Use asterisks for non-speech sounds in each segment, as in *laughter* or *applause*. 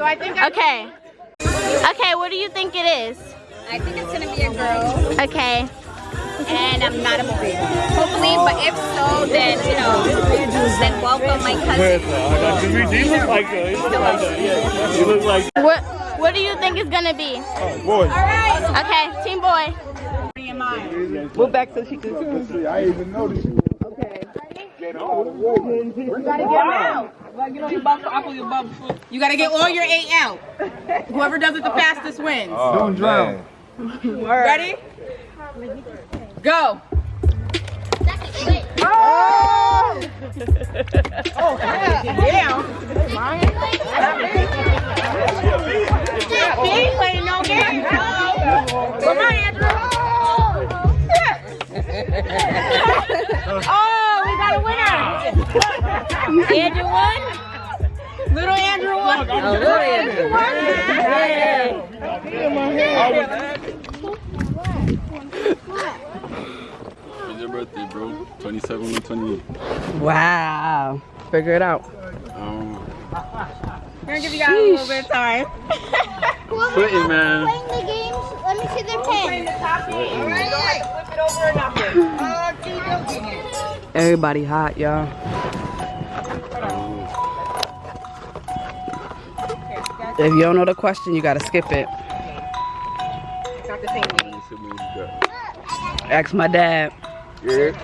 So I think I Okay. Okay, what do you think it is? I think it's gonna be a girl, Okay. and I'm not a boy. Hopefully, but if so, then you know, then welcome my cousin. You look like her. You look like her. Yeah. You look like What What do you think it's gonna be? Oh, boy. All right. Okay, team boy. Move back so she can see. I even noticed you. You gotta get all your eight out. Whoever does it the fastest wins. Oh, Don't drown. Ready? Go. He ain't playing no game. Come on, Andrew. oh, we *laughs* oh. Got a winner. Andrew won. Little Andrew won. Oh, little Andrew won. When's your birthday, bro? 27 or 28? Wow. Figure it out. Um, We're gonna give you guys a little bit of time. sweating, man. Playing the games. Let me see their pen. *laughs* Everybody hot, y'all. If you don't know the question, you gotta skip it. Not the same game. How many siblings you got? Ask my dad. Yeah.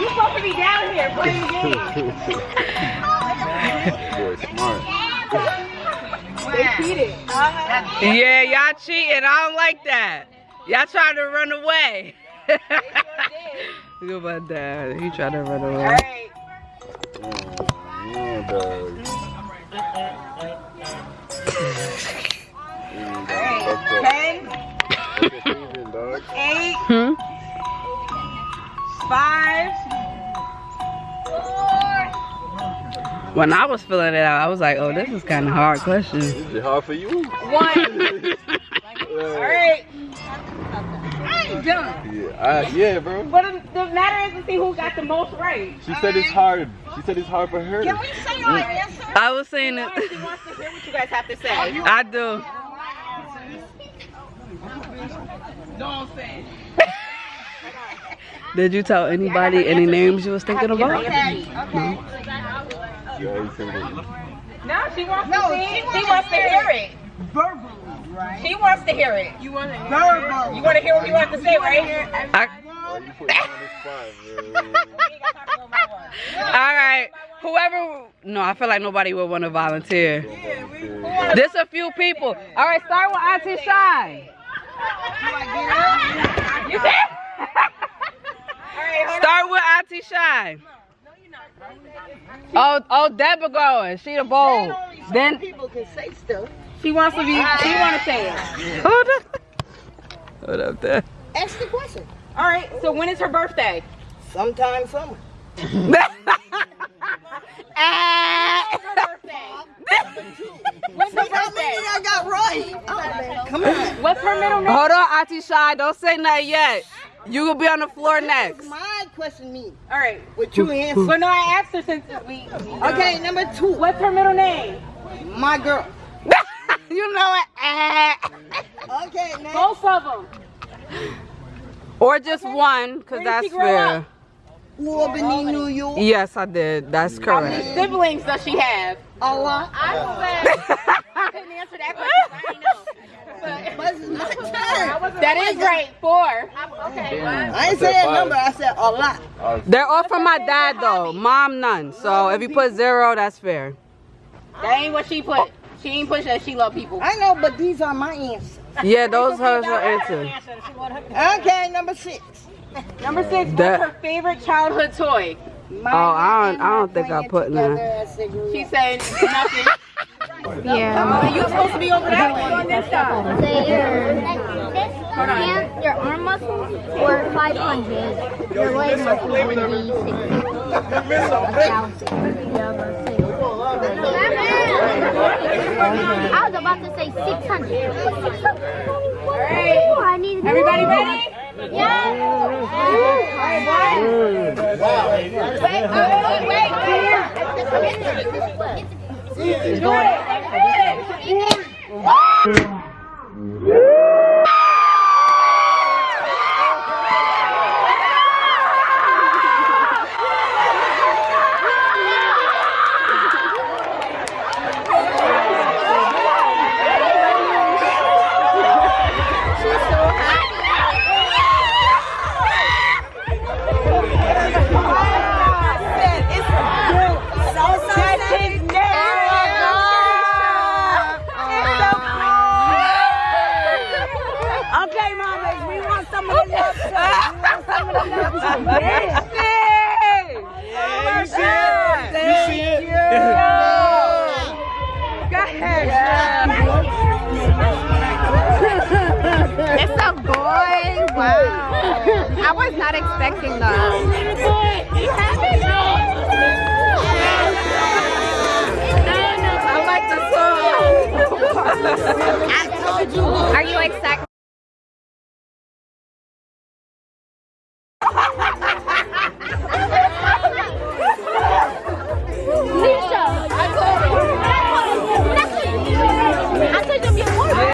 You're supposed to be down here playing games. *laughs* Boy, smart. They cheated. Yeah, y'all cheating. I don't like that. Y'all trying to run away. *laughs* Look at my dad. He trying to run away. Alright. Dog, fucked up. Ten, What's your favorite, dog? eight, Hmm? five, When I was filling it out, I was like, oh, this is kind of hard question. Is it hard for you? one. Alright. I ain't done. Yeah, I, yeah, bro. But the, the matter is to see who got the most right. She said it's hard. She said it's hard for her. Can we say our answer? I was saying it. She wants to hear what you guys have to say. *laughs* I do. Don't say Did you tell anybody any names you was thinking about? Yeah, you said it. No, she wants to see. She wants to hear it. Verbally, right? She wants to hear it. You want to hear Verbal. You want to hear what you have to say, right? I, you put me on the spot, man? all right. Whoever. No, I feel like nobody would want to volunteer. There's a few people. All right, start with Auntie Shy. You said? Start with Auntie Shy. Oh, oh, Deborah going. She the bold. Then People can say stuff. She wants to be. She want to say it. hold up. Hold up there. Ask the question. All right. So when is her birthday? Sometime summer. Ah. *laughs* When's her birthday? I got right. Come on. What's her middle name? Hold on, Auntie Shy. Don't say nothing yet. You will be on the floor next. My question me. All right. What you answer? Well, no, I asked her since we. Uh, okay, number two. What's her middle name? My girl. *laughs* you know it. *laughs* Okay, next. Both of them. Or just one, because that's she grow fair. up? Albany, New York. Yes, I did. That's correct. How many siblings does she have? A lot. I *laughs* couldn't answer that question. I didn't know. But it's my turn. That is right. Four. Okay. I ain't say a number. I said a lot. They're all from my dad, though. Mom, none. So if you put zero, that's fair. That ain't what she put. She ain't push that she love people. I know, but these are my answers. Yeah, those are her answer. Okay, number six. Number six. That- What's her favorite childhood toy? My Oh, I don't- I don't think I playing put none. together as She up. said nothing. *laughs* Yeah. You're supposed to be over that way on this side. Your, this hand, your arm muscles were 500. Your leg muscles 60. I was about to say 600. Ooh, I need Everybody ready? Yeah. Wow. Okay, Wow. I was not expecting that. I like the song. Are you excited?